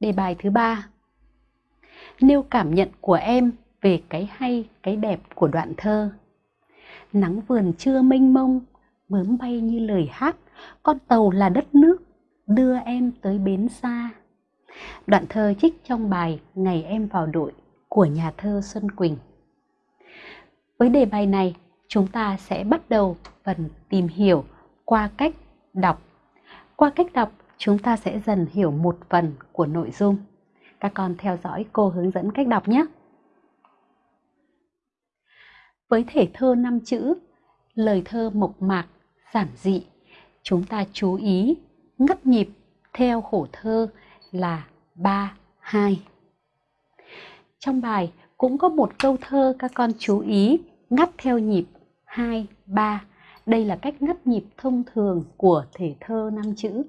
Đề bài thứ ba. Nêu cảm nhận của em về cái hay, cái đẹp của đoạn thơ. Nắng vườn trưa mênh mông, bướm bay như lời hát, con tàu là đất nước, đưa em tới bến xa. Đoạn thơ trích trong bài Ngày em vào đội của nhà thơ Xuân Quỳnh. Với đề bài này, chúng ta sẽ bắt đầu phần tìm hiểu qua cách đọc. Qua cách đọc, chúng ta sẽ dần hiểu một phần của nội dung. Các con theo dõi cô hướng dẫn cách đọc nhé. Với thể thơ năm chữ, lời thơ mộc mạc, giản dị, chúng ta chú ý ngắt nhịp theo khổ thơ là 3, 2. Trong bài cũng có một câu thơ các con chú ý ngắt theo nhịp 2, 3. Đây là cách ngắt nhịp thông thường của thể thơ năm chữ.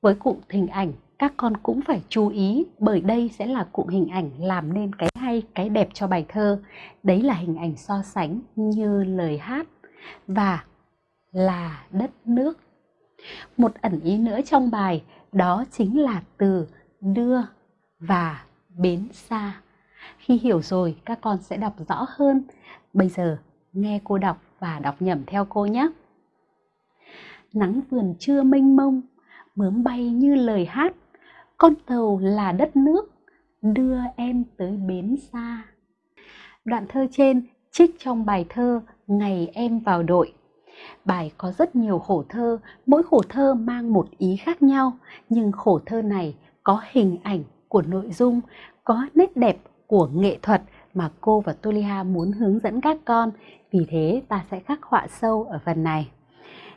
Với cụm hình ảnh, các con cũng phải chú ý bởi đây sẽ là cụm hình ảnh làm nên cái hay, cái đẹp cho bài thơ. Đấy là hình ảnh so sánh như lời hát và là đất nước. Một ẩn ý nữa trong bài đó chính là từ đưa và bến xa. Khi hiểu rồi các con sẽ đọc rõ hơn. Bây giờ nghe cô đọc và đọc nhẩm theo cô nhé. Nắng vườn trưa mênh mông, bướm bay như lời hát, con tàu là đất nước, đưa em tới bến xa. Đoạn thơ trên trích trong bài thơ Ngày em vào đội. Bài có rất nhiều khổ thơ, mỗi khổ thơ mang một ý khác nhau, nhưng khổ thơ này có hình ảnh của nội dung, có nét đẹp của nghệ thuật mà cô và Tolia muốn hướng dẫn các con. Vì thế ta sẽ khắc họa sâu ở phần này.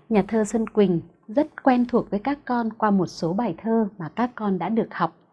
Nhà thơ Xuân Quỳnh rất quen thuộc với các con qua một số bài thơ mà các con đã được học.